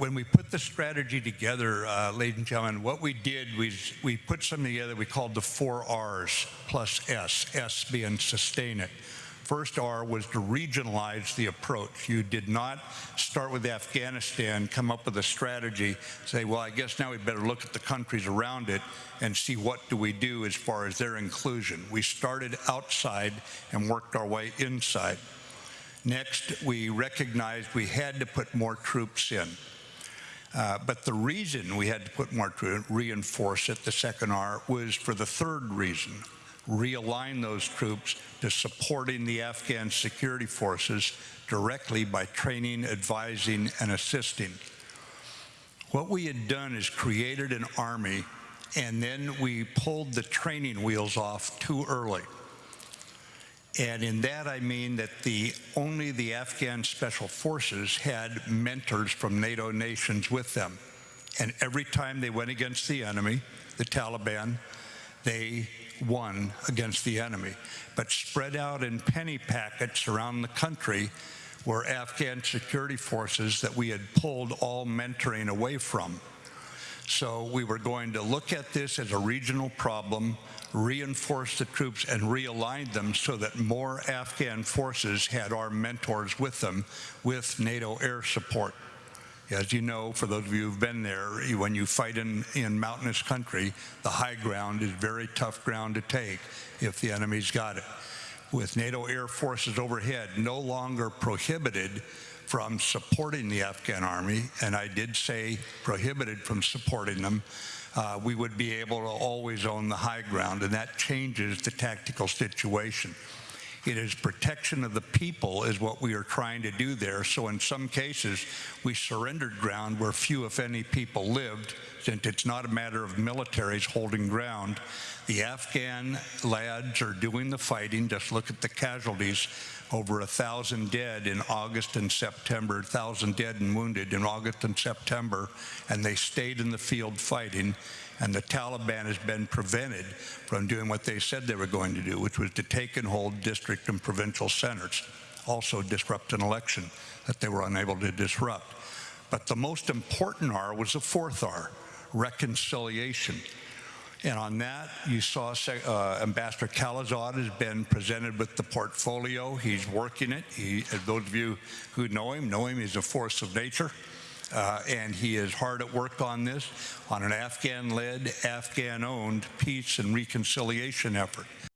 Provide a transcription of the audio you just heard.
when we put the strategy together, uh, ladies and gentlemen, what we did was we put something together we called the four R's plus S, S being sustain it. First R was to regionalize the approach. You did not start with Afghanistan, come up with a strategy, say, well, I guess now we better look at the countries around it and see what do we do as far as their inclusion. We started outside and worked our way inside. Next, we recognized we had to put more troops in. Uh, but the reason we had to put more troops, reinforce it, the second R, was for the third reason realign those troops to supporting the Afghan security forces directly by training, advising, and assisting. What we had done is created an army and then we pulled the training wheels off too early. And in that I mean that the only the Afghan special forces had mentors from NATO nations with them. And every time they went against the enemy, the Taliban, they won against the enemy. But spread out in penny packets around the country were Afghan security forces that we had pulled all mentoring away from. So we were going to look at this as a regional problem, reinforce the troops and realign them so that more Afghan forces had our mentors with them with NATO air support. As you know, for those of you who've been there, when you fight in, in mountainous country, the high ground is very tough ground to take if the enemy's got it. With NATO air forces overhead no longer prohibited from supporting the Afghan army, and I did say prohibited from supporting them, uh, we would be able to always own the high ground, and that changes the tactical situation. It is protection of the people is what we are trying to do there. So in some cases, we surrendered ground where few, if any, people lived, since it's not a matter of militaries holding ground. The Afghan lads are doing the fighting. Just look at the casualties. Over a thousand dead in August and September, thousand dead and wounded in August and September, and they stayed in the field fighting and the Taliban has been prevented from doing what they said they were going to do, which was to take and hold district and provincial centers, also disrupt an election that they were unable to disrupt. But the most important R was the fourth R, reconciliation. And on that, you saw uh, Ambassador Khalilzad has been presented with the portfolio. He's working it. He, those of you who know him, know him. He's a force of nature. Uh, and he is hard at work on this, on an Afghan-led, Afghan-owned peace and reconciliation effort.